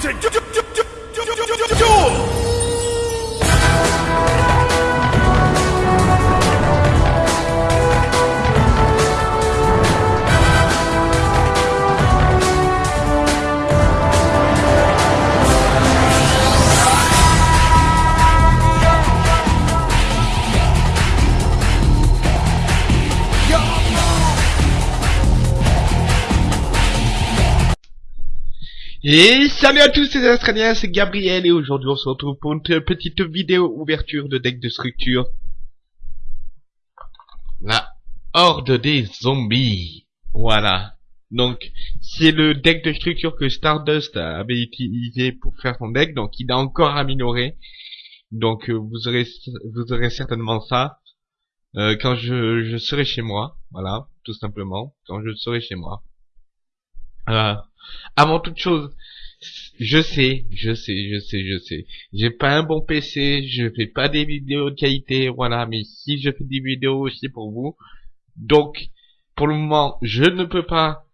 to do, do, do, Et salut à tous les Australiens, c'est Gabriel et aujourd'hui on se retrouve pour une petite vidéo ouverture de deck de structure. La horde des zombies. Voilà. Donc, c'est le deck de structure que Stardust avait utilisé pour faire son deck, donc il a encore amélioré. Donc euh, vous aurez vous aurez certainement ça euh, quand je, je serai chez moi, voilà, tout simplement, quand je serai chez moi. Avant toute chose, je sais, je sais, je sais, je sais. J'ai pas un bon PC, je fais pas des vidéos de qualité, voilà, mais si je fais des vidéos aussi pour vous. Donc, pour le moment, je ne peux pas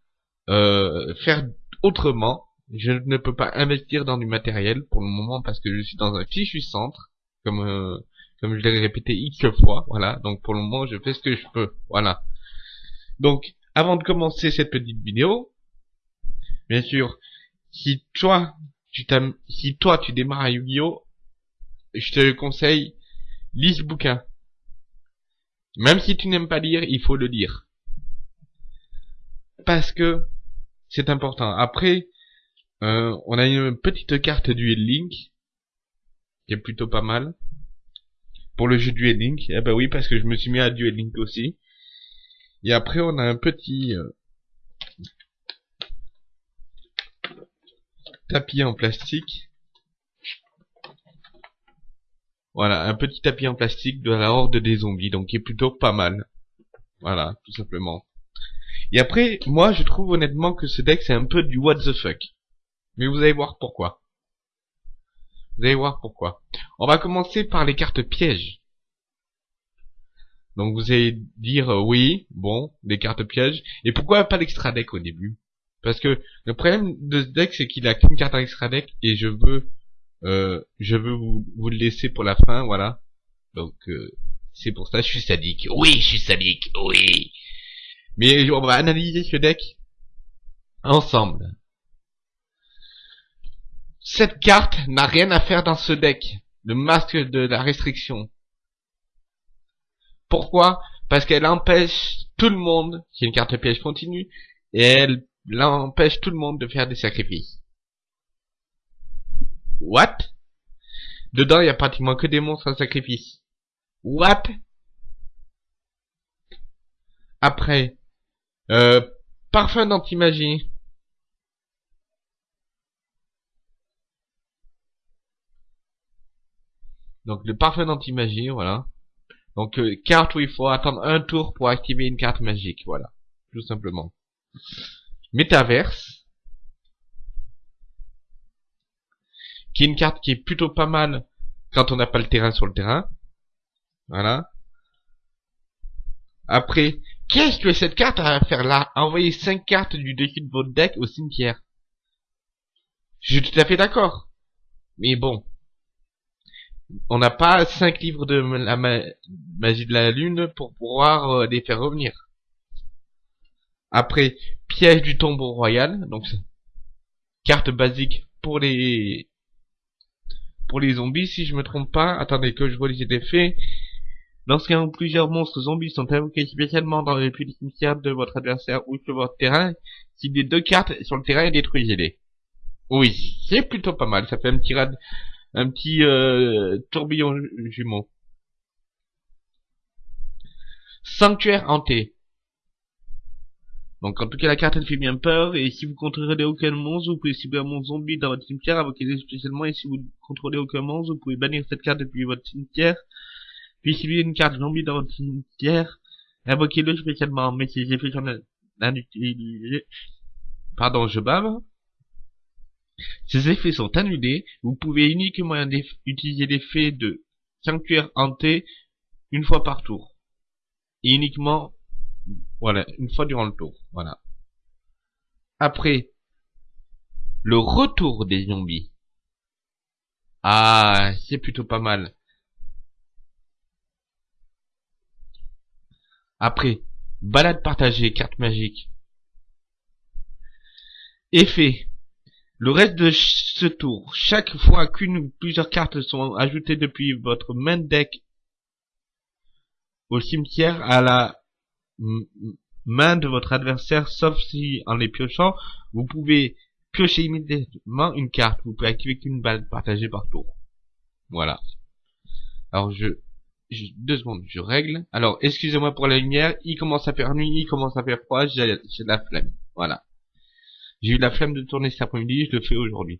euh, faire autrement. Je ne peux pas investir dans du matériel pour le moment parce que je suis dans un fichu centre, comme euh, comme je l'ai répété X fois, voilà. Donc pour le moment, je fais ce que je peux, voilà. Donc, avant de commencer cette petite vidéo, Bien sûr, si toi, tu si toi tu démarres à Yu-Gi-Oh, je te conseille, lis ce bouquin. Même si tu n'aimes pas lire, il faut le lire. Parce que c'est important. Après, euh, on a une petite carte Duel Link qui est plutôt pas mal pour le jeu Duel Link. Eh ben oui, parce que je me suis mis à Duel Link aussi. Et après, on a un petit euh, tapis en plastique. Voilà, un petit tapis en plastique de la horde des zombies, donc qui est plutôt pas mal. Voilà, tout simplement. Et après, moi je trouve honnêtement que ce deck c'est un peu du what the fuck. Mais vous allez voir pourquoi. Vous allez voir pourquoi. On va commencer par les cartes pièges. Donc vous allez dire euh, oui, bon, des cartes pièges. Et pourquoi pas l'extra deck au début? Parce que le problème de ce deck, c'est qu'il a qu'une carte extra deck et je veux, euh, je veux vous, vous, le laisser pour la fin, voilà. Donc euh, c'est pour ça, je suis sadique. Oui, je suis sadique. Oui. Mais on va analyser ce deck ensemble. Cette carte n'a rien à faire dans ce deck. Le masque de la restriction. Pourquoi? Parce qu'elle empêche tout le monde, c'est une carte piège continue, et elle empêche tout le monde de faire des sacrifices. What? Dedans, il y a pratiquement que des monstres à sacrifice. What? Après, euh, parfum d'anti-magie. Donc le parfum d'anti-magie, voilà. Donc euh, carte où il faut attendre un tour pour activer une carte magique, voilà. Tout simplement. Métaverse, qui est une carte qui est plutôt pas mal quand on n'a pas le terrain sur le terrain. Voilà. Après, qu'est-ce que cette carte à faire là? Envoyer 5 cartes du dessus de votre deck au cimetière. Je suis tout à fait d'accord. Mais bon. On n'a pas 5 livres de la magie de la lune pour pouvoir euh, les faire revenir. Après, piège du tombeau royal, donc carte basique pour les pour les zombies, si je me trompe pas. Attendez que je vois les effets. Lorsqu'un ou plusieurs monstres zombies sont invoqués spécialement dans les puits cimetière de votre adversaire ou sur votre terrain, si les deux cartes sur le terrain, détruisez-les. Oui, c'est plutôt pas mal. Ça fait un petit un petit euh, tourbillon jumeau. Sanctuaire hanté. Donc en tout cas la carte elle fait bien peur. Et si vous contrôlez aucun monstre vous pouvez cibler un monstre zombie dans votre cimetière invoquez-les spécialement. Et si vous contrôlez aucun monstre vous pouvez bannir cette carte depuis votre cimetière. Puis avez une carte zombie dans votre cimetière invoquez-le spécialement. Mais si effets sont annulés pardon je bave. Ces effets sont annulés. Vous pouvez uniquement utiliser l'effet de sanctuaire hanté une fois par tour. Et uniquement voilà, une fois durant le tour. Voilà. Après, le retour des zombies. Ah, c'est plutôt pas mal. Après, balade partagée, carte magique. Effet. Le reste de ce tour, chaque fois qu'une ou plusieurs cartes sont ajoutées depuis votre main deck au cimetière à la main de votre adversaire, sauf si en les piochant, vous pouvez piocher immédiatement une carte. Vous pouvez activer qu'une balle partagée par tour. Voilà. Alors je, deux secondes, je règle. Alors excusez-moi pour la lumière. Il commence à faire nuit, il commence à faire froid. J'ai la flemme. Voilà. J'ai eu la flemme de tourner cet après-midi, je le fais aujourd'hui.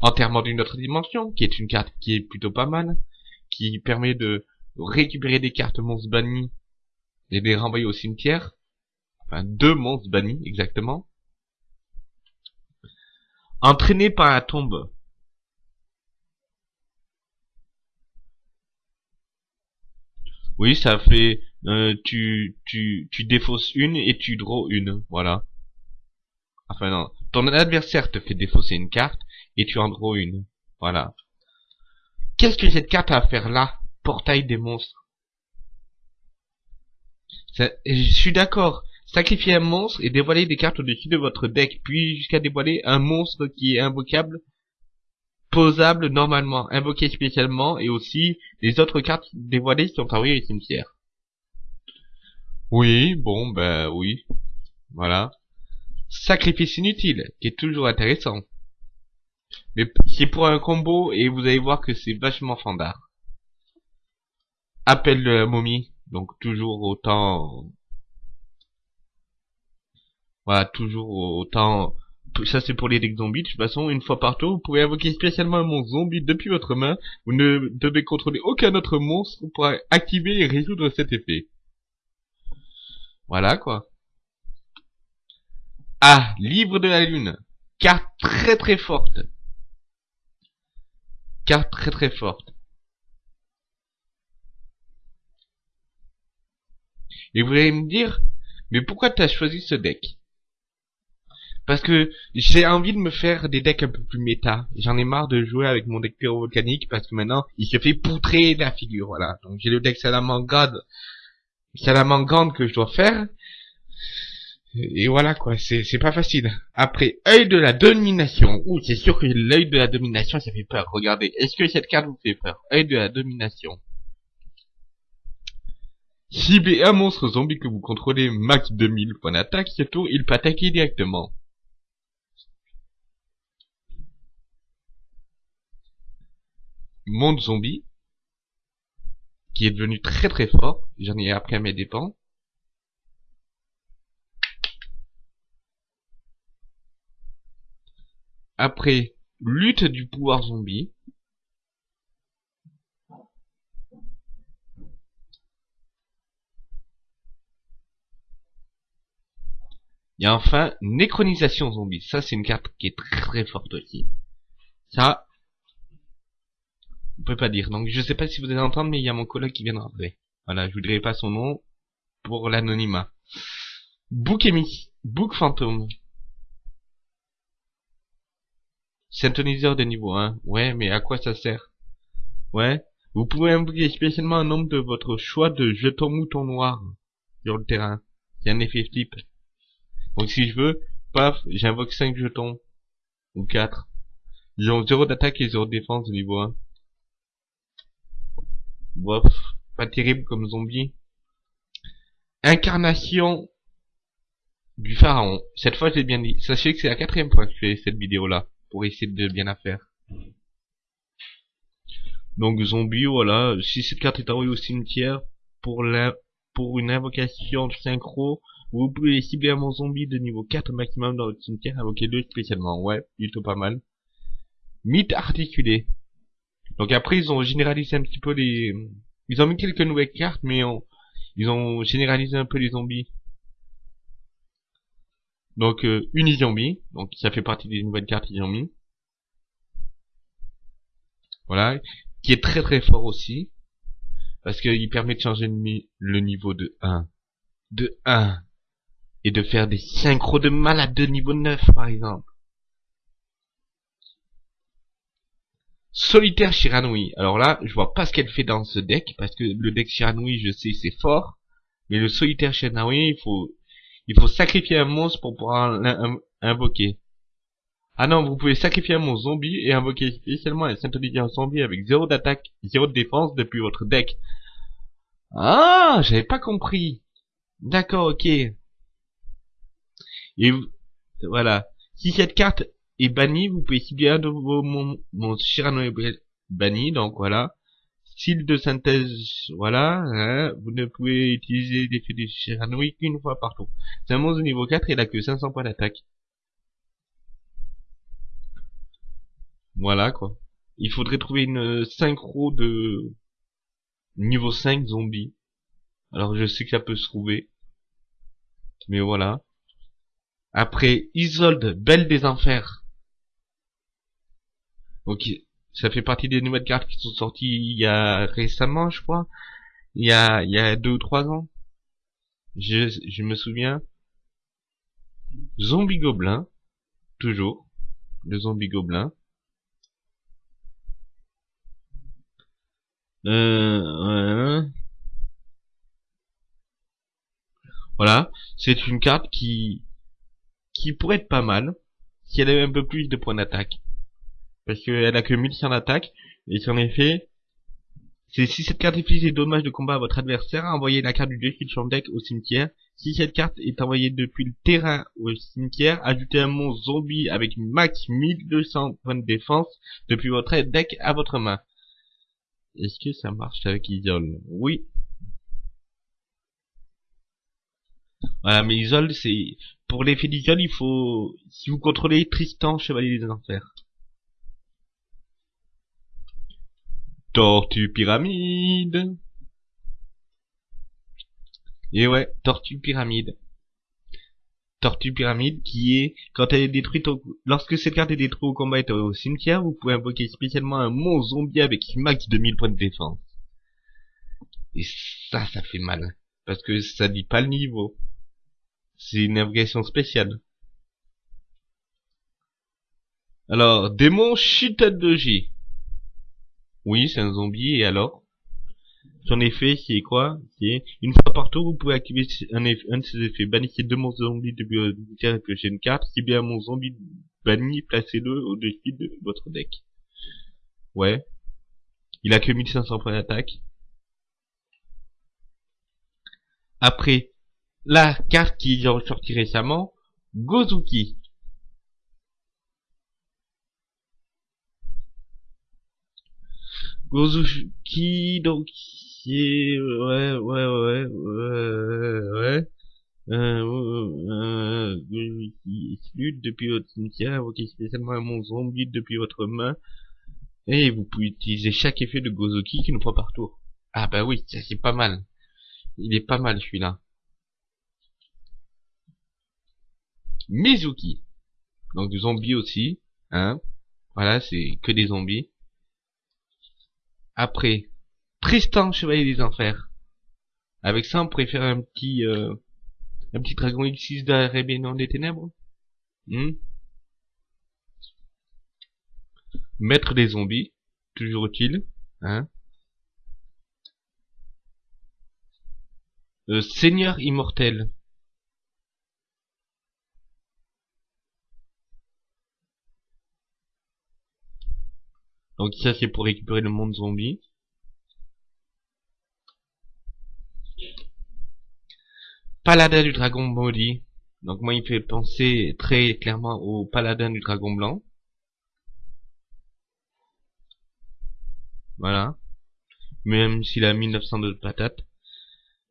Enterrement d'une autre dimension, qui est une carte qui est plutôt pas mal, qui permet de récupérer des cartes monstres bannis et les renvoyer au cimetière. Enfin, deux monstres bannis, exactement. Entraîné par la tombe. Oui, ça fait... Euh, tu, tu, tu défausses une et tu draws une, voilà. Enfin non, ton adversaire te fait défausser une carte et tu en draws une. Voilà. Qu'est-ce que cette carte a à faire là? Portail des monstres. Je suis d'accord. Sacrifier un monstre et dévoiler des cartes au-dessus de votre deck, puis jusqu'à dévoiler un monstre qui est invocable, posable normalement, invoqué spécialement, et aussi les autres cartes dévoilées qui sont envoyées au cimetière. Oui, bon, ben oui. Voilà. Sacrifice inutile, qui est toujours intéressant. Mais c'est pour un combo et vous allez voir que c'est vachement fandard. Appel de la momie, donc toujours autant... Voilà, toujours autant... Ça c'est pour les decks zombies, de toute façon, une fois par tour, vous pouvez invoquer spécialement un monstre zombie depuis votre main. Vous ne devez contrôler aucun autre monstre pour activer et résoudre cet effet. Voilà quoi. Ah, livre de la lune. Carte très très forte. Carte très très forte. Et vous allez me dire, mais pourquoi tu choisi ce deck? Parce que j'ai envie de me faire des decks un peu plus méta. J'en ai marre de jouer avec mon deck pyro-volcanique parce que maintenant, il se fait poutrer la figure, voilà. Donc j'ai le deck Salamangande, Salamangande que je dois faire. Et voilà quoi, c'est pas facile. Après, œil de la domination. Ouh, c'est sûr que l'œil de la domination, ça fait peur. Regardez, est-ce que cette carte vous fait peur? Œil de la domination. Ciblez un monstre zombie que vous contrôlez max 2000 points d'attaque, ce tour il peut attaquer directement. Monde zombie, qui est devenu très très fort, j'en ai appris à mes dépens. Après, lutte du pouvoir zombie. Et enfin, Nécronisation Zombie. Ça, c'est une carte qui est très très forte aussi. Ça, on peut pas dire. Donc, je sais pas si vous allez entendre, mais il y a mon collègue qui vient de rentrer. Voilà, je vous dirai pas son nom pour l'anonymat. Book Book Fantôme. Synthoniseur de niveau 1. Ouais, mais à quoi ça sert? Ouais. Vous pouvez invoquer spécialement un nombre de votre choix de jetons moutons noirs sur le terrain. C'est un effet flip. Donc si je veux, paf, j'invoque 5 jetons. Ou 4. Ils ont 0 d'attaque et 0 de défense de niveau 1. Bof, pas terrible comme zombie. Incarnation du pharaon. Cette fois, j'ai bien dit. Sachez que c'est la quatrième fois que je fais cette vidéo-là pour essayer de bien la faire. Donc zombie, voilà. Si cette carte est envoyée au cimetière pour la pour une invocation synchro, vous pouvez cibler un zombie de niveau 4 maximum dans votre cimetière, invoquer deux spécialement. Ouais, plutôt pas mal. Mythe articulé. Donc après ils ont généralisé un petit peu les... Ils ont mis quelques nouvelles cartes, mais ils ont généralisé un peu les zombies. Donc euh, Unizombie, donc ça fait partie des nouvelles cartes qu'ils ont mis. Voilà, qui est très très fort aussi. Parce qu'il permet de changer le niveau de 1. De 1. Et de faire des synchros de malade de niveau 9 par exemple. Solitaire Shiranui. Alors là, je vois pas ce qu'elle fait dans ce deck, parce que le deck Shiranui, je sais, c'est fort. Mais le Solitaire Shiranui, il faut, il faut sacrifier un monstre pour pouvoir l'invoquer. Ah non, vous pouvez sacrifier un monstre zombie et invoquer spécialement un Saint-Olivier zombie avec 0 d'attaque, 0 de défense depuis votre deck. Ah, j'avais pas compris. D'accord, ok. Et voilà. Si cette carte est bannie, vous pouvez cibler un de vos monstres Shiranui banni, donc voilà. Style de synthèse, voilà, hein, vous ne pouvez utiliser l'effet de Shiranui qu'une fois par tour. C'est un monstre niveau 4 et il a que 500 points d'attaque. Voilà quoi. Il faudrait trouver une synchro de niveau 5 zombie. Alors je sais que ça peut se trouver. Mais voilà. Après, Isolde, Belle des Enfers. Ok, ça fait partie des nouvelles cartes qui sont sorties il y a récemment, je crois. Il y a, il y a deux ou trois ans. Je, je me souviens. Zombie Gobelin. Toujours. Le Zombie Gobelin. Euh, Voilà, c'est une carte qui qui pourrait être pas mal si elle avait un peu plus de points d'attaque. Parce qu'elle a que 1100 d'attaque, et en effet, c'est si cette carte inflige des dommages de combat à votre adversaire, envoyez la carte du défi de deck au cimetière. Si cette carte est envoyée depuis le terrain au cimetière, ajoutez un monstre zombie avec max 1200 points de défense depuis votre deck à votre main. Est-ce que ça marche avec Isol? Oui. Voilà, mais Isol, c'est... Pour l'effet d'Isol, il faut... Si vous contrôlez Tristan, Chevalier des Enfers. Tortue Pyramide. Et ouais, Tortue Pyramide. Tortue Pyramide qui est, quand elle est détruite au, lorsque cette carte est détruite au combat et au cimetière, vous pouvez invoquer spécialement un monstre zombie avec max 2000 points de défense. Et ça, ça fait mal. Parce que ça dit pas le niveau. C'est une invocation spéciale. Alors, démon J. Oui, c'est un zombie, et alors? Son effet, c'est quoi? C'est une fois par tour, vous pouvez activer un, de ses effets. Bannissez deux monstres zombies votre terre et piochez une carte. Si bien mon zombie banni, placez-le au-dessus de votre deck. Ouais. Il a que 1500 points d'attaque. Après, la carte qui est ressortie récemment, Gozuki. Gozuki, donc, qui ouais, ouais, ouais, ouais, ouais. Euh, euh, lutte depuis votre cimetière, invoquez spécialement un monstre zombie depuis votre main. Et vous pouvez utiliser chaque effet de Gozuki qu'une fois par tour. Ah bah oui, ça c'est pas mal. Il est pas mal celui-là. Mizuki. Donc du zombie aussi. Hein. Voilà, c'est que des zombies. Après, Tristan, Chevalier des Enfers. Avec ça, on pourrait faire un petit, euh, un petit dragon X6 de la rébellion des ténèbres. Hmm Maître des zombies, toujours utile. Hein euh, Seigneur immortel. Donc ça c'est pour récupérer le monde zombie. Paladin du dragon maudit. Donc moi il fait penser très clairement au paladin du dragon blanc. Voilà. Même s'il a 1900 de patates.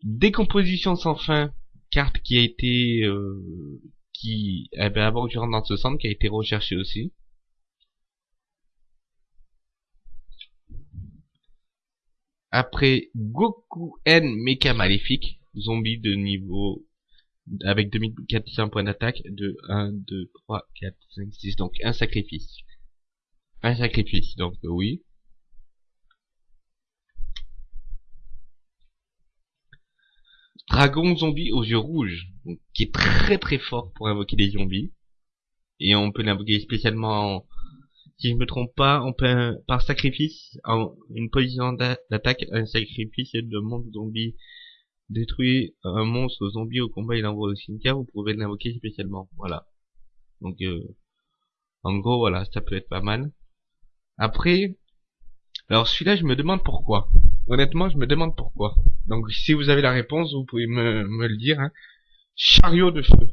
Décomposition sans fin. Carte qui a été... Euh, qui... Eh ben, avant que je dans ce centre, qui a été recherché aussi. Après Goku N Mecha Maléfique zombie de niveau avec 2400 points d'attaque de 1, 2, 3, 4, 5, 6. Donc un sacrifice. Un sacrifice, donc oui. Dragon zombie aux yeux rouges, qui est très très fort pour invoquer des zombies. Et on peut l'invoquer spécialement si je me trompe pas, on peut, par sacrifice, en une position d'attaque, un sacrifice de monde zombie détruit un monstre zombie au combat et l'envoie au cimetière, vous pouvez l'invoquer spécialement. Voilà. Donc, euh, en gros, voilà, ça peut être pas mal. Après, alors celui-là, je me demande pourquoi. Honnêtement, je me demande pourquoi. Donc, si vous avez la réponse, vous pouvez me, me le dire. Hein. Chariot de feu.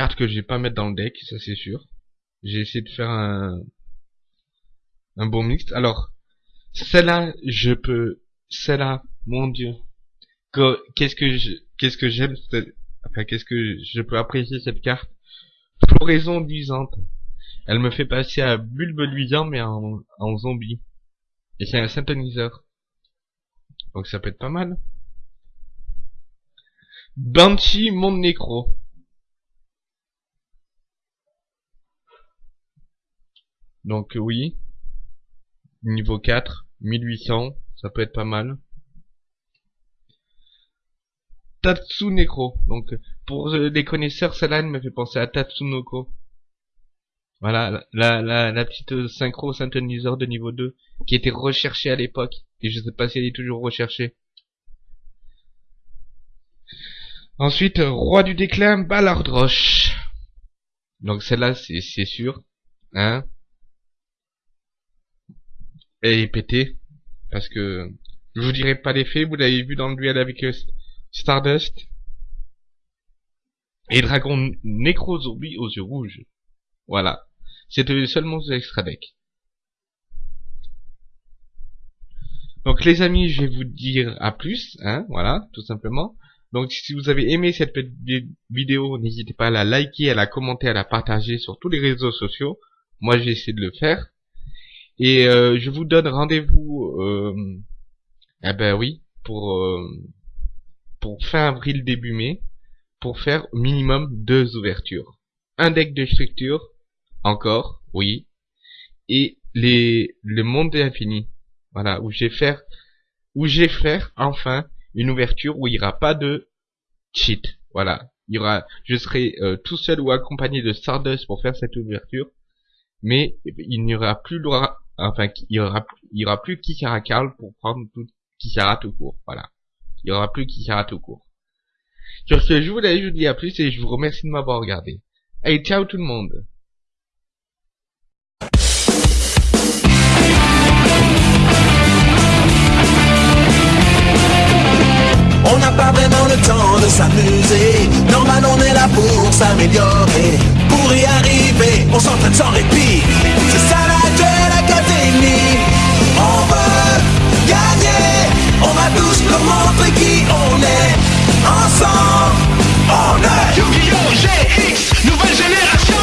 Carte que je vais pas mettre dans le deck, ça c'est sûr. J'ai essayé de faire un, un bon mix. Alors, celle-là, je peux, celle-là, mon dieu. Qu'est-ce que je, qu'est-ce que j'aime, enfin, qu'est-ce que je peux apprécier cette carte? Floraison luisante. Elle me fait passer à bulbe luisant, mais en, en zombie. Et c'est un synthoniseur. Donc ça peut être pas mal. Banshee Monde Nécro. Donc oui. Niveau 4, 1800, ça peut être pas mal. Tatsuneko. Donc pour les connaisseurs, celle-là me fait penser à Tatsunoko. Voilà, la, la, la petite synchro synthoniseur de niveau 2 qui était recherchée à l'époque. Et je sais pas si elle est toujours recherchée. Ensuite, Roi du déclin, Ballard Roche. Donc celle-là, c'est sûr. Hein et pété. Parce que je vous dirai pas l'effet, vous l'avez vu dans le duel avec euh, Stardust. Et Dragon Necro Zombie aux yeux rouges. Voilà. C'était seulement monstre extra deck. Donc les amis, je vais vous dire à plus, hein, voilà, tout simplement. Donc si vous avez aimé cette petite vidéo, n'hésitez pas à la liker, à la commenter, à la partager sur tous les réseaux sociaux. Moi j'ai essayé de le faire. Et euh, je vous donne rendez-vous, euh, eh ben oui, pour euh, pour fin avril début mai, pour faire au minimum deux ouvertures. Un deck de structure, encore, oui, et les le monde infini, voilà, où j'ai faire où j'ai faire enfin une ouverture où il n'y aura pas de cheat, voilà. Il y aura, je serai euh, tout seul ou accompagné de Stardust pour faire cette ouverture, mais il n'y aura plus le droit enfin, il y aura, il y aura plus Kikara Karl pour prendre tout Kikara tout court. Voilà. Il y aura plus Kikara tout court. Sur ce, je vous laisse, je vous dis à plus et je vous remercie de m'avoir regardé. Allez, ciao tout le monde. On n'a pas vraiment le temps de s'amuser. Normal, on est là pour s'améliorer. Pour y arriver, on s'entraîne sans répit. C'est ça tous leur montrer qui on est. Ensemble, on est Yu-Gi-Oh! GX, nouvelle génération